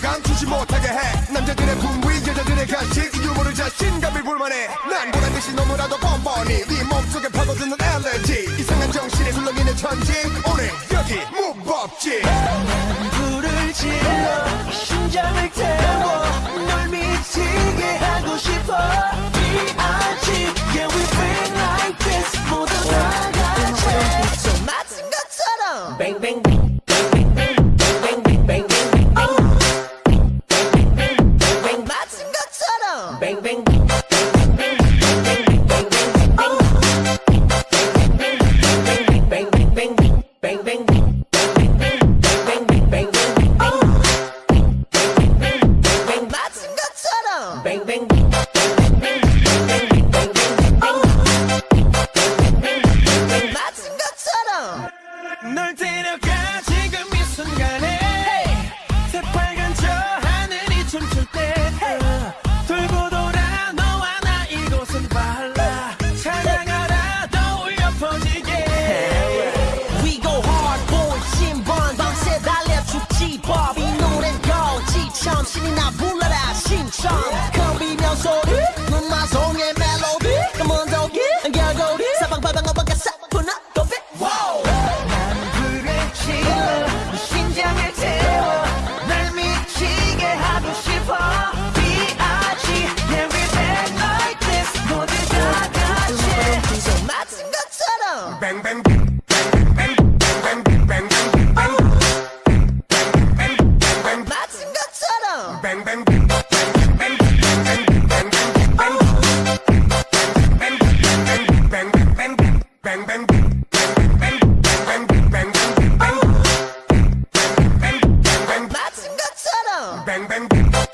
느끼게 해. 남자들의 분위 여자들의 가식 유머를 자신감을 불만해. 난 보란듯이 너무나도 뻔뻔히 네 몸속에 파고드는 엘레지 이상한 정신에 술렁이는 천지. 오늘 여기 무법지. 불을 질러 심장을 태워 널 미치게 하고 싶어. B.I.G. Yeah we been like this 모두 다 같이. 좀 맞은 것처럼. 뱅뱅뱅 nothing. bang Bang, bang, bang, bang, bang, bang, bang, bang, bang, bang. Bang bang bang bang bang bang bang bang bang bang bang bang bang bang bang